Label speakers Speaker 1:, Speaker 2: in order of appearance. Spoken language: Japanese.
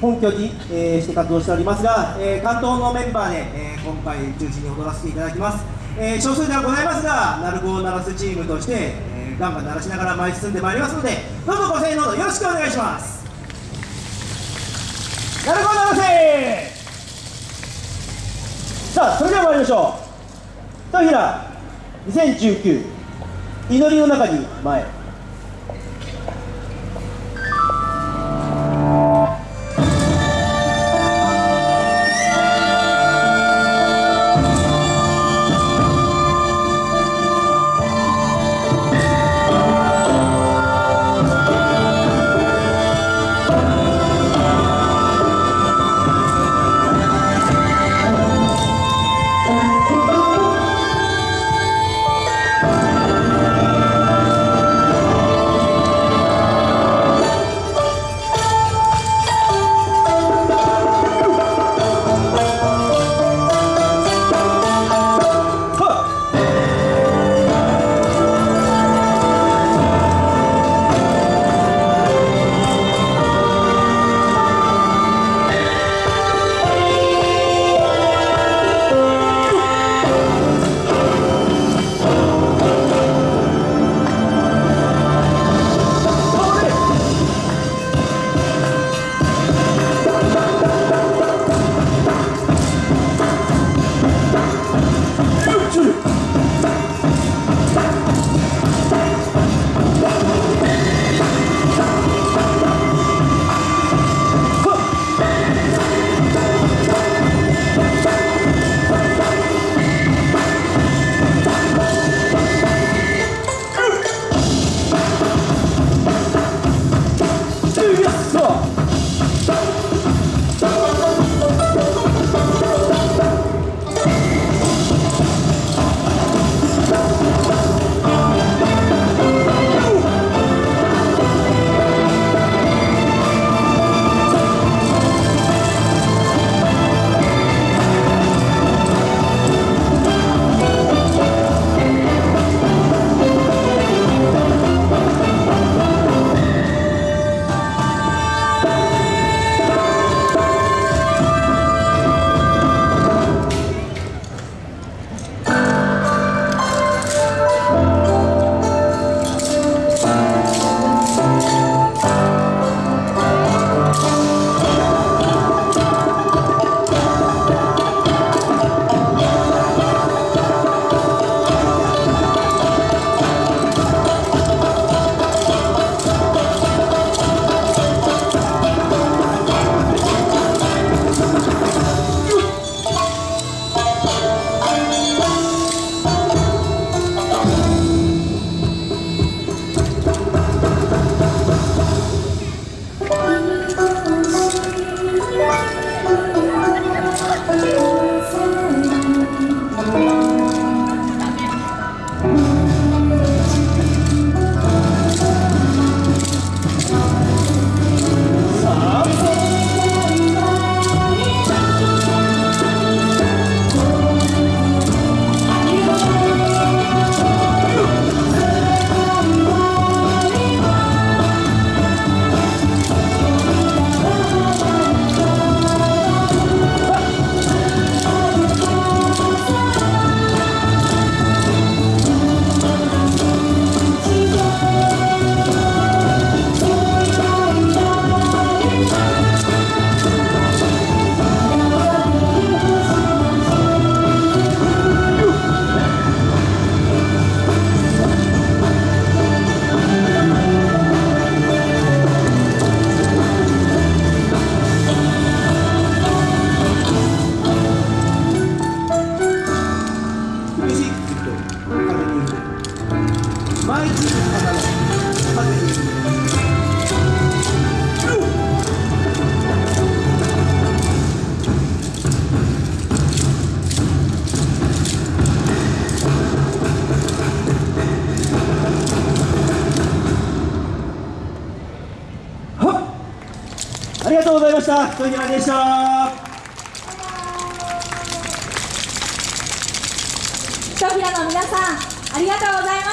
Speaker 1: 本拠に、えーして活動しておりますが、えー関東のメンバーで、えー今回中心に踊らせていただきます、えー少数ではございますが鳴子を鳴らすチームとして、えーガンガン鳴らしながら前に進んでまいりますのでどうぞご声援のほどよろしくお願いします。鳴子を鳴らせさあそれでは参りましょう。一平2019祈りの中に前。りがとうございました。それではでした。
Speaker 2: ひとひらの皆さんありがとうございました